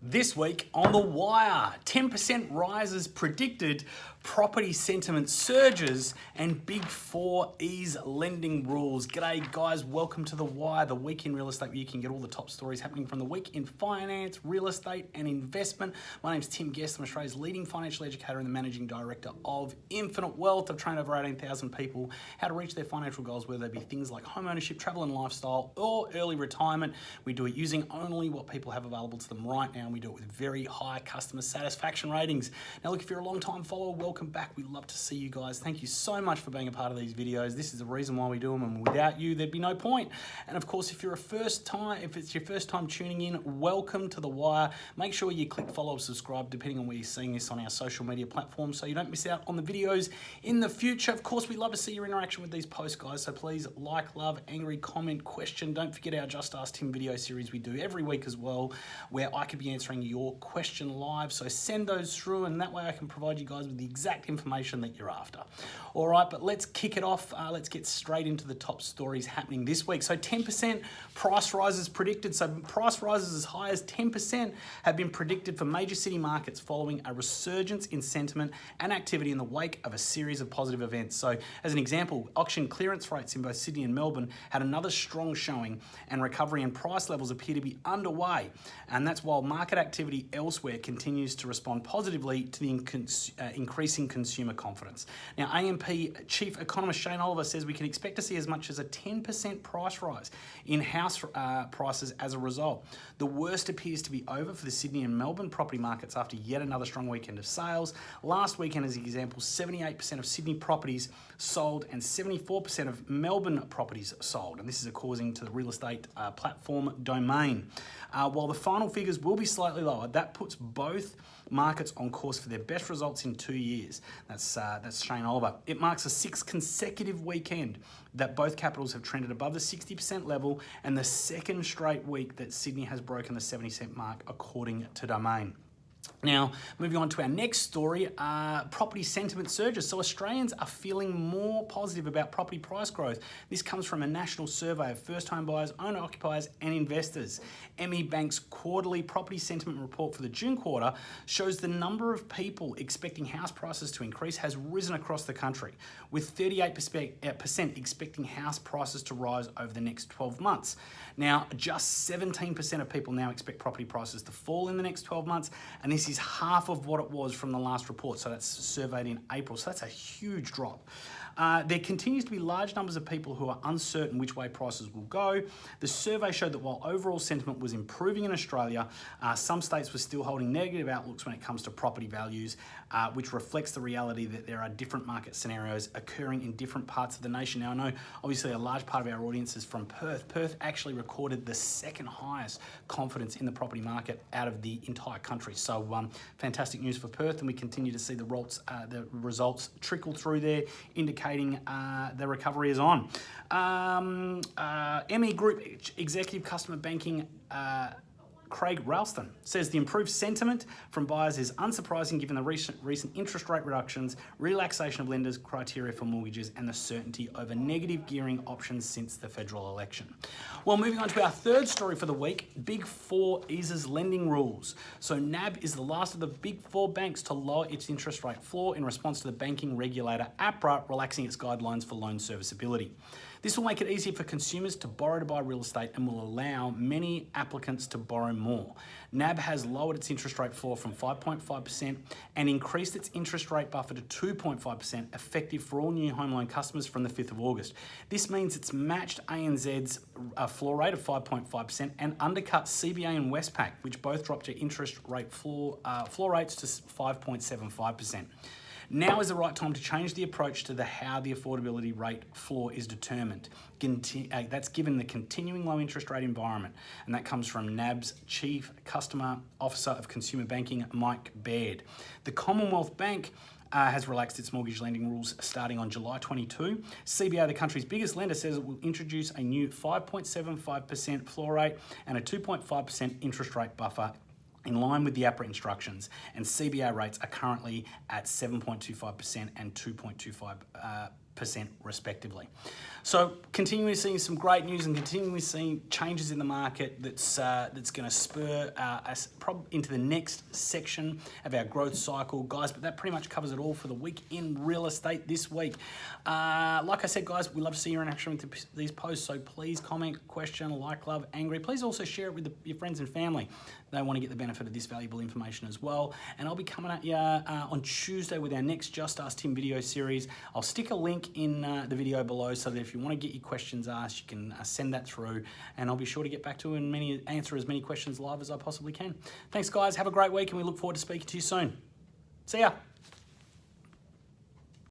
This week on The Wire, 10% rises predicted, property sentiment surges, and Big Four ease lending rules. G'day, guys. Welcome to The Wire, the week in real estate where you can get all the top stories happening from the week in finance, real estate, and investment. My name's Tim Guest. I'm Australia's leading financial educator and the managing director of Infinite Wealth. I've trained over 18,000 people how to reach their financial goals, whether they be things like home ownership, travel and lifestyle, or early retirement. We do it using only what people have available to them right now and we do it with very high customer satisfaction ratings. Now look, if you're a long time follower, welcome back. We love to see you guys. Thank you so much for being a part of these videos. This is the reason why we do them and without you, there'd be no point. And of course, if you're a first time, if it's your first time tuning in, welcome to The Wire. Make sure you click follow or subscribe depending on where you're seeing this on our social media platforms so you don't miss out on the videos in the future. Of course, we love to see your interaction with these posts, guys. So please like, love, angry, comment, question. Don't forget our Just Ask Tim video series we do every week as well, where I could be answering your question live. So send those through and that way I can provide you guys with the exact information that you're after. All right, but let's kick it off. Uh, let's get straight into the top stories happening this week. So 10% price rises predicted. So price rises as high as 10% have been predicted for major city markets following a resurgence in sentiment and activity in the wake of a series of positive events. So as an example, auction clearance rates in both Sydney and Melbourne had another strong showing and recovery and price levels appear to be underway. And that's while market activity elsewhere continues to respond positively to the uh, increasing consumer confidence. Now, AMP Chief Economist Shane Oliver says we can expect to see as much as a 10% price rise in house uh, prices as a result. The worst appears to be over for the Sydney and Melbourne property markets after yet another strong weekend of sales. Last weekend, as an example, 78% of Sydney properties sold and 74% of Melbourne properties sold. And this is according to the real estate uh, platform Domain. Uh, while the final figures will be slightly lower, that puts both markets on course for their best results in two years. That's, uh, that's Shane Oliver. It marks a sixth consecutive weekend that both capitals have trended above the 60% level and the second straight week that Sydney has broken the 70 cent mark according to Domain. Now, moving on to our next story, uh, property sentiment surges. So Australians are feeling more positive about property price growth. This comes from a national survey of first home buyers, owner occupiers and investors. ME Bank's quarterly property sentiment report for the June quarter shows the number of people expecting house prices to increase has risen across the country, with 38% uh, expecting house prices to rise over the next 12 months. Now, just 17% of people now expect property prices to fall in the next 12 months, and this is half of what it was from the last report. So that's surveyed in April. So that's a huge drop. Uh, there continues to be large numbers of people who are uncertain which way prices will go. The survey showed that while overall sentiment was improving in Australia, uh, some states were still holding negative outlooks when it comes to property values, uh, which reflects the reality that there are different market scenarios occurring in different parts of the nation. Now, I know obviously a large part of our audience is from Perth. Perth actually recorded the second highest confidence in the property market out of the entire country. So um, fantastic news for Perth, and we continue to see the results, uh, the results trickle through there, indicating indicating uh, the recovery is on. Um, uh, ME Group Executive Customer Banking uh, Craig Ralston says the improved sentiment from buyers is unsurprising given the recent, recent interest rate reductions, relaxation of lenders' criteria for mortgages, and the certainty over negative gearing options since the federal election. Well, moving on to our third story for the week, Big Four eases lending rules. So NAB is the last of the Big Four banks to lower its interest rate floor in response to the banking regulator APRA relaxing its guidelines for loan serviceability. This will make it easier for consumers to borrow to buy real estate and will allow many applicants to borrow more. NAB has lowered its interest rate floor from 5.5% and increased its interest rate buffer to 2.5% effective for all new home loan customers from the 5th of August. This means it's matched ANZ's uh, floor rate of 5.5% and undercut CBA and Westpac, which both dropped their interest rate floor, uh, floor rates to 5.75%. Now is the right time to change the approach to the how the affordability rate floor is determined. Conti uh, that's given the continuing low interest rate environment. And that comes from NAB's Chief Customer Officer of Consumer Banking, Mike Baird. The Commonwealth Bank uh, has relaxed its mortgage lending rules starting on July 22. CBA, the country's biggest lender, says it will introduce a new 5.75% floor rate and a 2.5% interest rate buffer in line with the APRA instructions, and CBA rates are currently at 7.25% and 2.25. Uh, respectively. So continuing seeing some great news and continuing seeing changes in the market that's uh, that's going to spur uh, us into the next section of our growth cycle, guys. But that pretty much covers it all for the week in real estate this week. Uh, like I said, guys, we love to see your interaction with these posts. So please comment, question, like, love, angry. Please also share it with the, your friends and family. They want to get the benefit of this valuable information as well. And I'll be coming at you uh, on Tuesday with our next Just Ask Tim video series. I'll stick a in uh, the video below so that if you want to get your questions asked, you can uh, send that through, and I'll be sure to get back to and many answer as many questions live as I possibly can. Thanks, guys. Have a great week, and we look forward to speaking to you soon. See ya.